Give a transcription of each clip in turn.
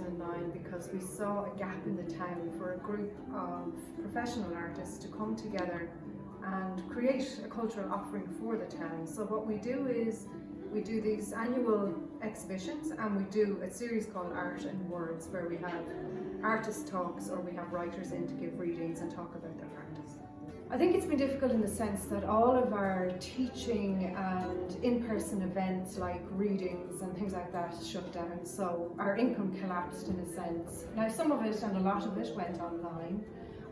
online because we saw a gap in the town for a group of professional artists to come together and create a cultural offering for the town. So what we do is we do these annual exhibitions and we do a series called Art and Words where we have artist talks or we have writers in to give readings and talk about their. I think it's been difficult in the sense that all of our teaching and in-person events like readings and things like that shut down so our income collapsed in a sense. Now some of it and a lot of it went online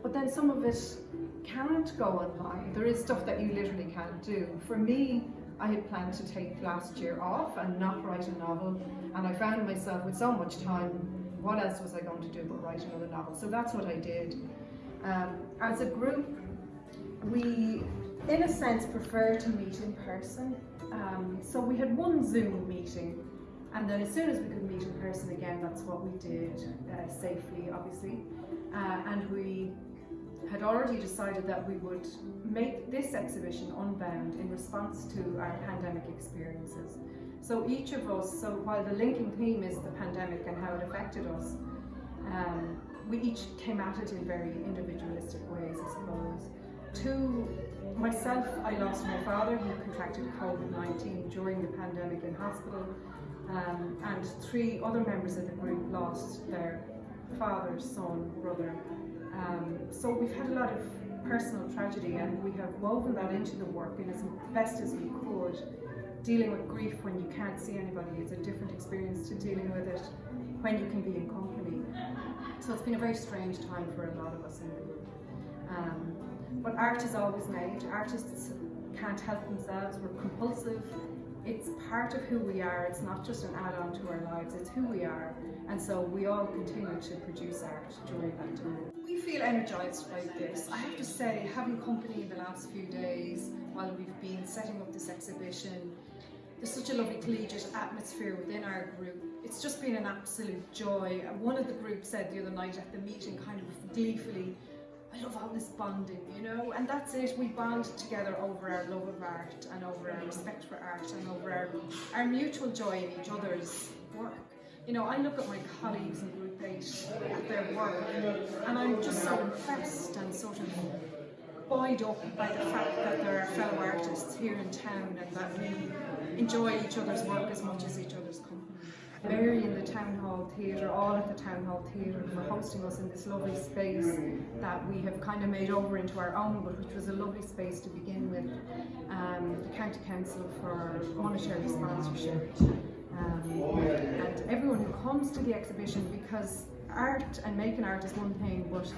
but then some of it can't go online. There is stuff that you literally can't do. For me I had planned to take last year off and not write a novel and I found myself with so much time what else was I going to do but write another novel so that's what I did. Um, as a group we in a sense prefer to meet in person um, so we had one Zoom meeting and then as soon as we could meet in person again that's what we did uh, safely obviously uh, and we had already decided that we would make this exhibition unbound in response to our pandemic experiences. So each of us, so while the linking theme is the pandemic and how it affected us, um, we each came at it in very individualistic ways, I suppose. To myself, I lost my father who contracted COVID-19 during the pandemic in hospital, um, and three other members of the group lost their father, son, brother, um, so we've had a lot of personal tragedy and we have woven that into the work in as best as we could. Dealing with grief when you can't see anybody is a different experience to dealing with it when you can be in company. So it's been a very strange time for a lot of us in the group. Um, but art is always made. Artists can't help themselves. We're compulsive. It's part of who we are. It's not just an add-on to our lives. It's who we are. And so we all continue to produce art during that time. We feel energised by this. I have to say, having company in the last few days while we've been setting up this exhibition, there's such a lovely collegiate atmosphere within our group. It's just been an absolute joy. One of the groups said the other night at the meeting kind of gleefully, I love all this bonding, you know, and that's it. We bond together over our love of art and over our respect for art and over our, our mutual joy in each other's work. You know, I look at my colleagues in Group 8 at their work and I'm just so impressed and sort of buoyed up by the fact that there are fellow artists here in town and that we enjoy each other's work as much as each other's company. Mary in the Town Hall Theatre, all at the Town Hall Theatre for hosting us in this lovely space that we have kind of made over into our own, but which was a lovely space to begin with. Um, the County Council for monetary sponsorship. Um, and everyone who comes to the exhibition because art and making art is one thing but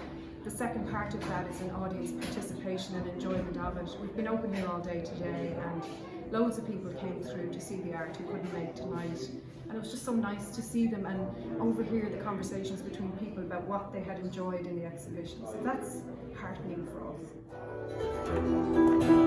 the second part of that is an audience participation and enjoyment of it. We've been open here all day today and loads of people came through to see the art who couldn't make tonight and it was just so nice to see them and overhear the conversations between people about what they had enjoyed in the exhibition. So that's heartening for us.